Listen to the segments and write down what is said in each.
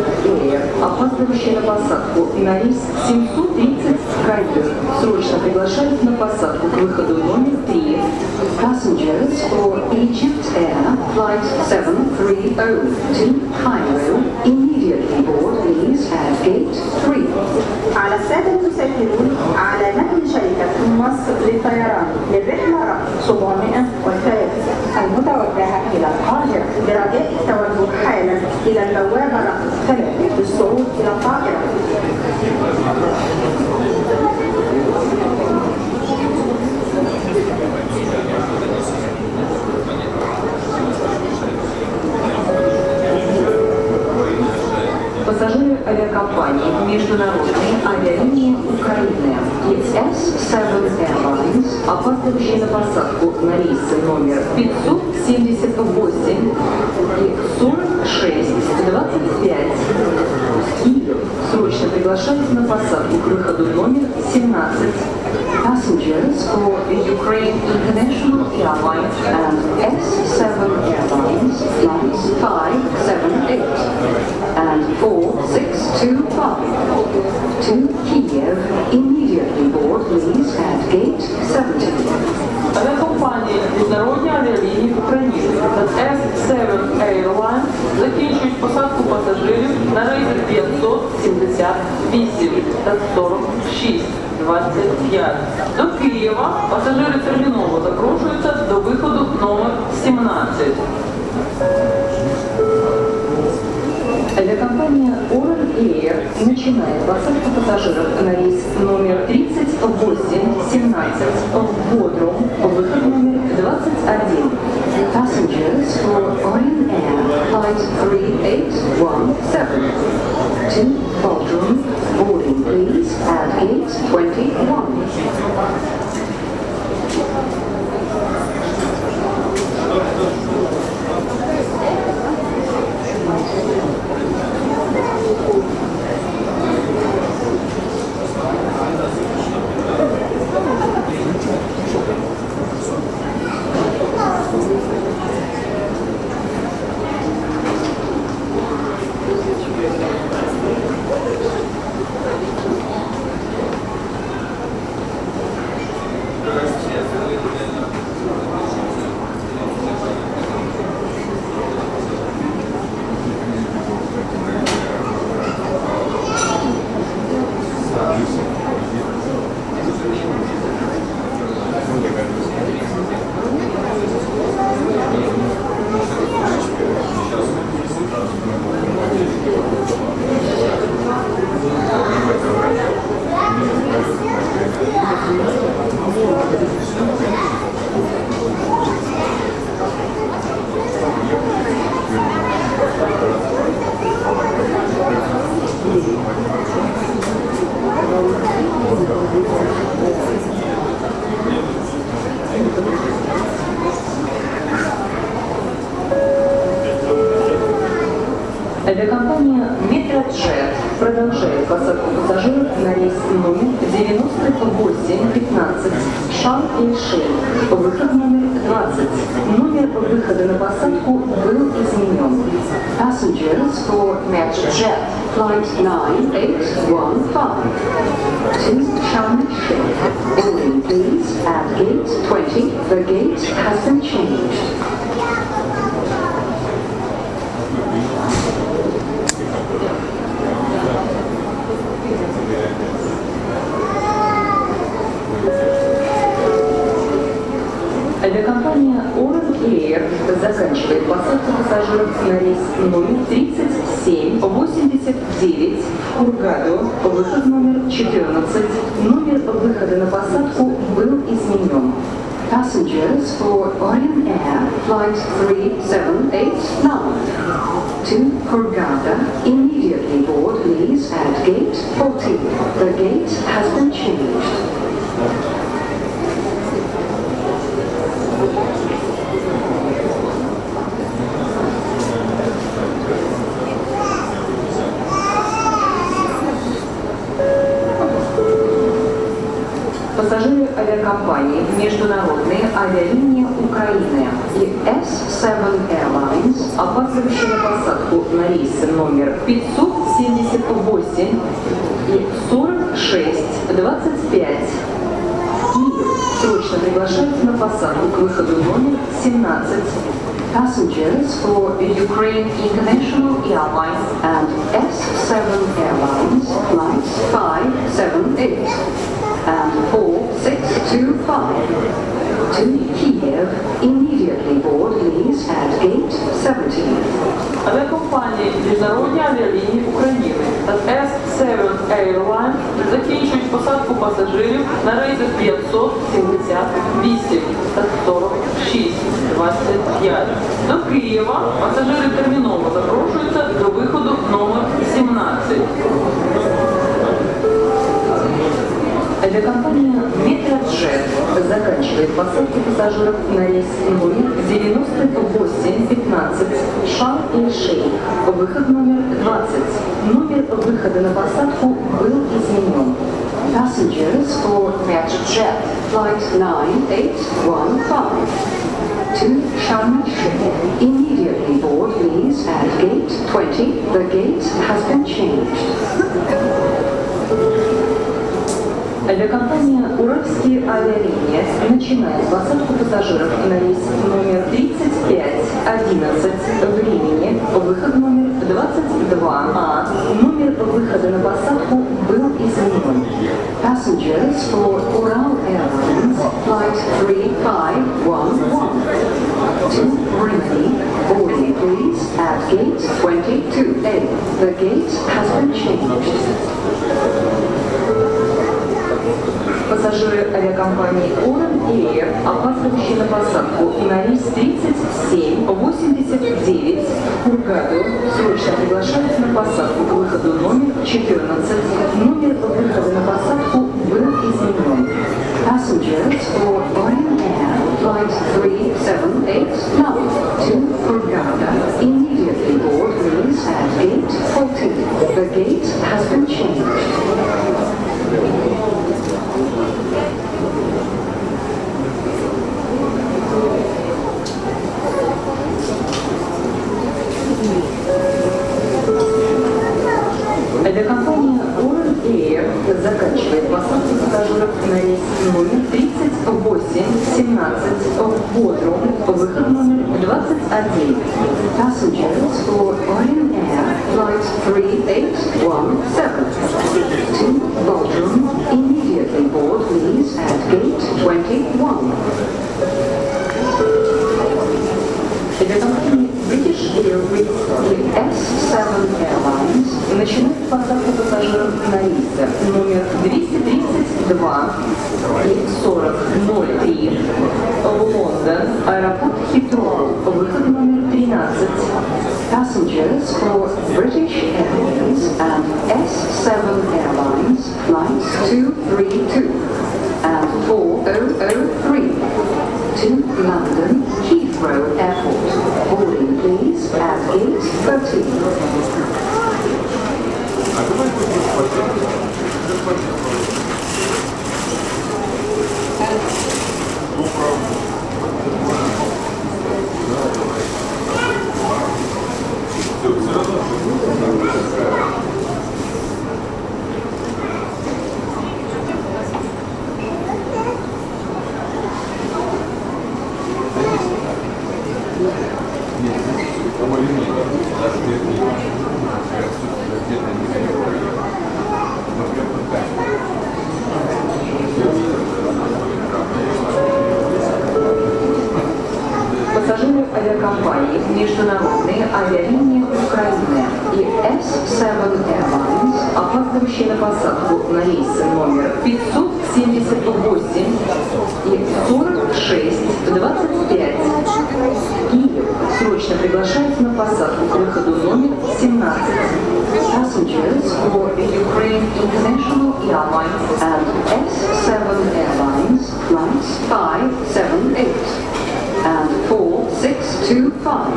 авиакомпании Egypt Air, опаздывающие на посадку на рейс 730 Кайпер, срочно приглашают на посадку к выходу номер 3. Passengers for Egypt Air, flight 730 to Cairo, immediately board please at gate 3. على السادة المسافرون على نقل شركة مصر للطيران للرحلة رقم 703 المتوجهة إلى القاهرة برجاء التوجه حالا إلى البوابة رقم Пассажиры авиакомпании международной авиалинии Украины, летясь с Airlines опаздывающие на посадку на рейсы номер 578 и 4625 Киев, срочно приглашают на посадку к выходу номер 17 Passengers for Ukraine International Airlines and S7 Airlines flights 578 and 4625 to Kiev. Immediately board please at gate 70. Авіакомпанії Міжнародні авіалінії України та S7 Airlines закінчують посадку пасажирів на рейси 578 та 46 25. До Києва пасажири терміново запрошуються до виходу номер 17. Авиакомпания Oral Air начинает посадку пассажиров на рейс номер 3817 в Бодрум, выход номер 21. Passengers for Orion Air flight 3817 to Bodrum, boarding please at 821. Посадку пассажиров на рейс номер 9815 Шарм-эль-Шейх, выход номер 20. Номер выхода на посадку был изменен. Passengers for Metrojet flight 9815 to Sharm-el-Sheikh. Boarding please at gate 20. The gate has been changed. посадку пассажиров на рейс номер 3789 в Кургаду, выход номер 14. Номер выхода на посадку был изменен. Passengers for Orion Air Flight 3789 to Hurghada, immediately board please at gate 40. The gate has been «Международные авиалинии Украины» и S7 Airlines, опаздывающие на посадку на рейсы номер 578 и 4625. Киев срочно приглашается на посадку к выходу номер 17 Passengers for Ukraine International Airlines and S7 Airlines flights 578 and 4625 to Kiev immediately board please at gate 17. Авіакомпанії Міжнародні авіалінії України та S7 Airlines закінчують посадку пасажирів на рейсах 578 та 46 25. До Києва пасажири терміново запрошуються заканчивает посадку пассажиров на рейс номер 9815 Шарм-эль-Шейх. Выход номер 20. Номер выхода на посадку был изменен. Passengers for Metrojet flight 9815 to Sharm el-Sheikh. Immediately board please at gate 20. The gate has been changed. Авиакомпания «Уральские авиалинии» начинает посадку пассажиров на рейс номер 3511 времени, выход номер 22А. Номер выхода на посадку был изменен. Passengers for Ural Airlines flight 3511 to Rimini, boarding please at gate 22A. The gate has been changed. Пассажиры авиакомпании Уран Air, опаздывающие на посадку на рейс 3789 Кургаду, срочно приглашаются на посадку к выходу номер 14. Номер выхода на посадку был изменен. Passengers for Orion Air, flight 3789 to Hurghada, immediately board please at gate 14. The gate has been changed. Авиакомпания Oran Air заканчивает посадку пассажиров на рейс номер 3817 в Бодрум, выход номер 21. Passengers for Orion Air flight 3817 to Bodrum, board please at gate 21. Авиакомпания British Airways и S7 Airlines начинают посадку пассажиров на рейсы номер 232 и 4003 в Лондон, аэропорт Хитроу, выход номер 13. Passengers for British Airways and S7 Airlines flights 232 Пассажиры авиакомпании «Международные авиалинии Украины» и S7 Airlines, опаздывающие на посадку на рейсы номер приглашается на посадку к выходу номер 17. Passengers for Ukraine International Airlines and S7 Airlines flights 578 and 4625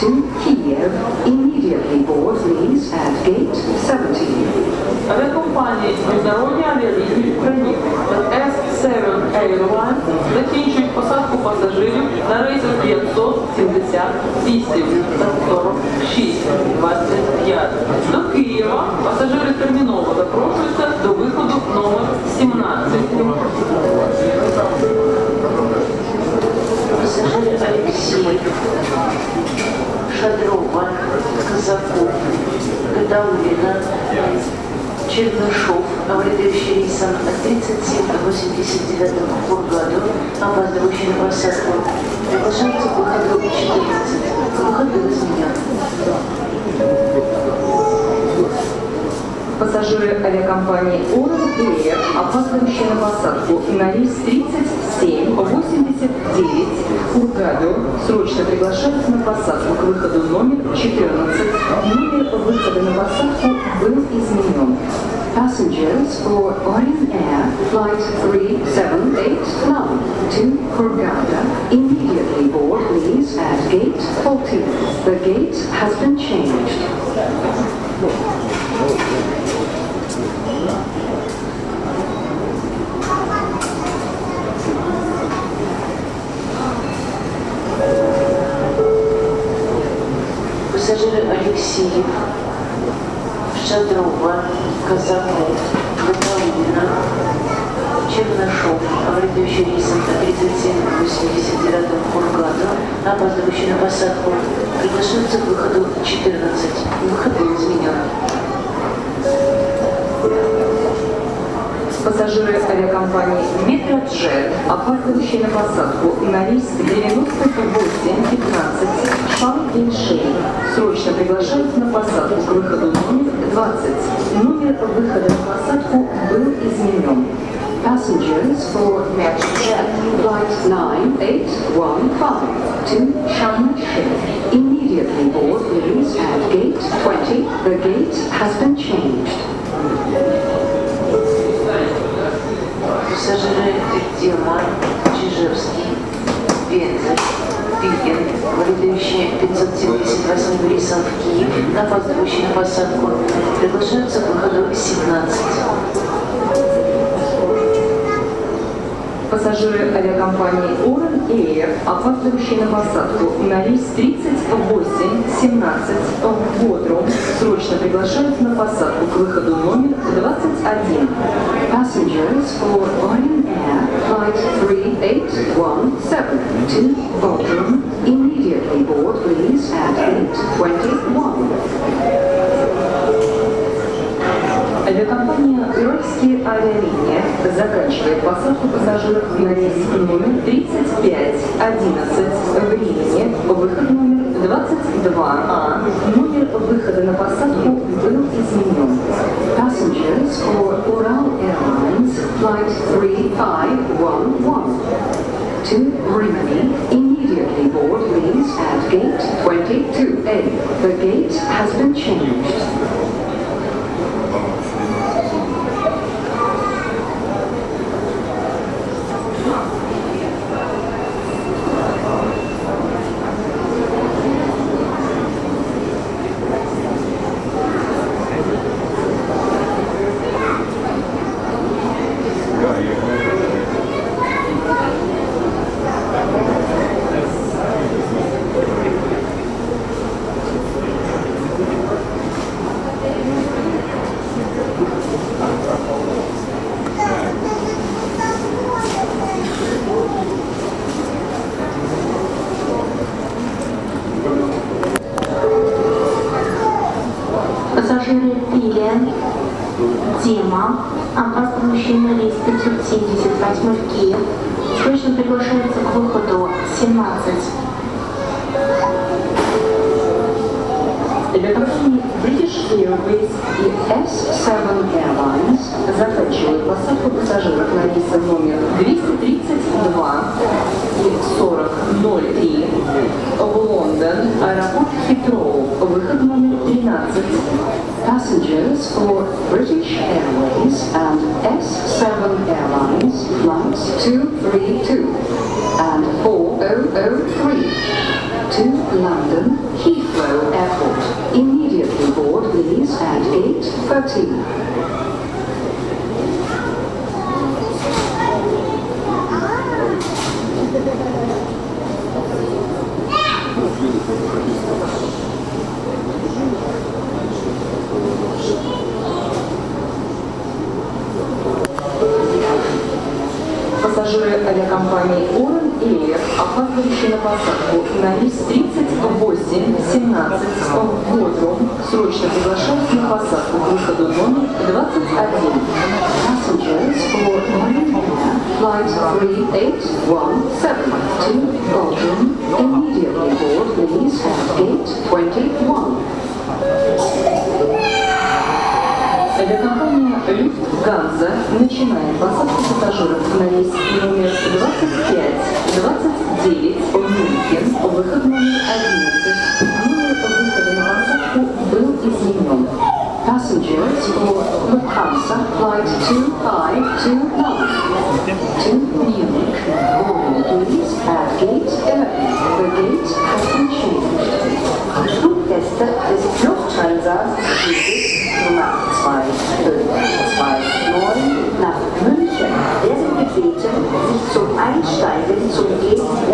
to Kiev. Immediately board please at gate 17. Авіакомпанії Міжнародні авіалінії України та Seven Airlines закінчують посадку пасажирів на рейсах 578 та 46 25. До Києва пасажири терміново запрошуються до виходу номер 17. Пассажиры Алексеев, Шадрова, Казаков, Гадаулина, Чернышов, овладевший рейсом 3789 в Бургаду, опаздывающий на посадку, приглашаются к выходу 14. Выход был изменен. Пассажиры авиакомпании Oral Air, опаздывающие на посадку на рейс 3789 Ургаду, срочно приглашаются на посадку к выходу номер 14. Номер выхода на посадку был изменен. Passengers for Orient Air Flight 3789 to Hurghada immediately board please at gate 14. The gate has been changed. Пассажиры Алексеев, Шадрова, Казаков, Гадаулина, Чернышов, овладевший рейсом 3789 в Кургаду, опаздывающий на посадку, приглашаются к выходу 14. Выход был изменен. Пассажиры авиакомпании Метроджет, опаздывающие на посадку на рейс 9815 Шан-Иншей, срочно приглашаются на посадку к выходу номер 20. Номер выхода на посадку был изменен. Passengers for Metrojet Flight 9815 to Shanghai. Immediately board please at gate 20. The gate has been changed. Пассажиры Дима, Чижевский, Пензель, Пикин, вылетающие 578 рейсом в Киев, опаздывающие на посадку, приглашаются к выходу 17. Пассажиры авиакомпании Oran ИР, опаздывающий на посадку на рейс 3817 в Бодрум, срочно приглашают на посадку к выходу номер 21. Passengers for Orient Air Flight 3817 to Bodrum immediately board, please, at 8. Заканчивает посадку пассажиров на рейс номер 3511 в Риме, выход номер 22А. Номер выхода на посадку был изменен. Passengers for Ural Airlines Flight 3511 to Rimini, immediately board please at gate 22A. The gate has been changed. Пассажиры Пилен, Дима, опаздывающие на рейс 578 в Киев, срочно приглашаются к выходу. 17. Авиакомпании British Airways и S7 Airlines заканчивают посадку пассажиров на рейсы номер 232 и 4003 в Лондон, аэропорт Хитроу, выход номер 13. Passengers for British Airways and S7 Airlines flights 232 and 4003 значений. Пассажиры авиакомпании «Ура» Air, опаздывающий на посадку на рейс 3817 в Бодрум, срочно приглашают на посадку к выходу номер 21. Passengers for Air, flight 3817 to Bodrum, immediately board please at gate 21. Авиакомпания Люфтганза начинает посадку пассажиров на рейс номер 25, 29 в Мюнхен, выход номер 11. Номер выхода на посадку был изменен. Passengers for Lufthansa flight 2529 to Munich, boarding please at sobre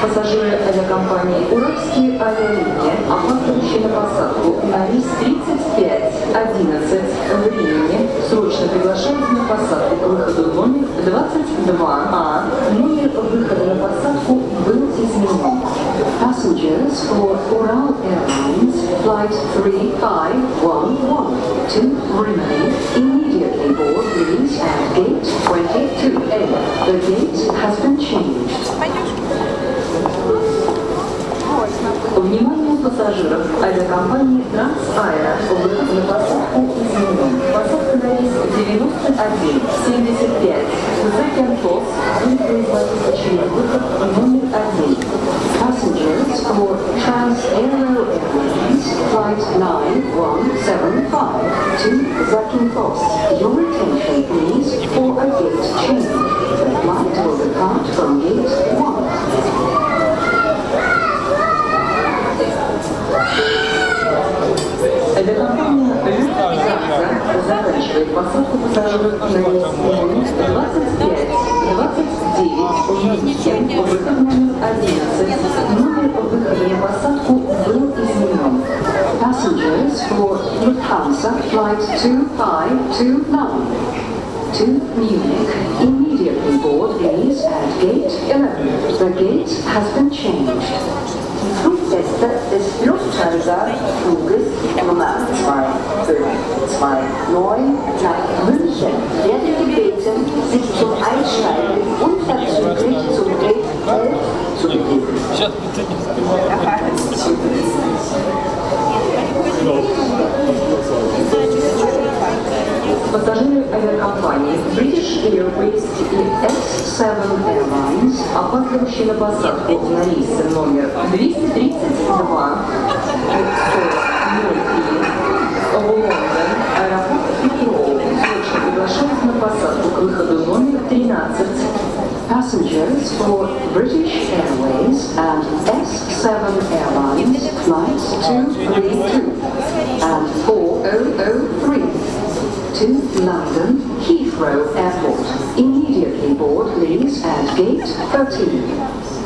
Пассажиры авиакомпании «Уральские авиалинии», опаздывающие на посадку на рейс 3511 времени, срочно приглашаются на посадку к выходу номер 22А. Номер выхода на посадку был изменен. Passengers for Ural Airlines Flight 3511 to remain immediately board please at gate 22A. The gate has been changed. Внимание пассажиров авиакомпании Трансаэро. Выход на посадку изменен. Посадка на рейс 9175. Закентос будет производиться выход номер один. Passengers for Transaero Airlines Flight 9175 to Zakynthos. Your attention please for a gate change. Passengers for Lufthansa Flight 2529 to Munich, immediately board please at gate 11. The gate has been changed. Des Lufthansa-Fluges Nummer 2529 nach München werden gebeten, sich zum Einsteigen unverzüglich zum Gate 11 zu begeben. Пассажиры авиакомпании British Airways и S7 Airlines, опаздывающие на посадку на рейсы номер 232 в Лондон, аэропорт Хитроу, приглашают на посадку к выходу номер 13. Passengers for British Airways and S7 Airlines flights 232 and 4003 to London Heathrow Airport. Immediately board please at gate 13.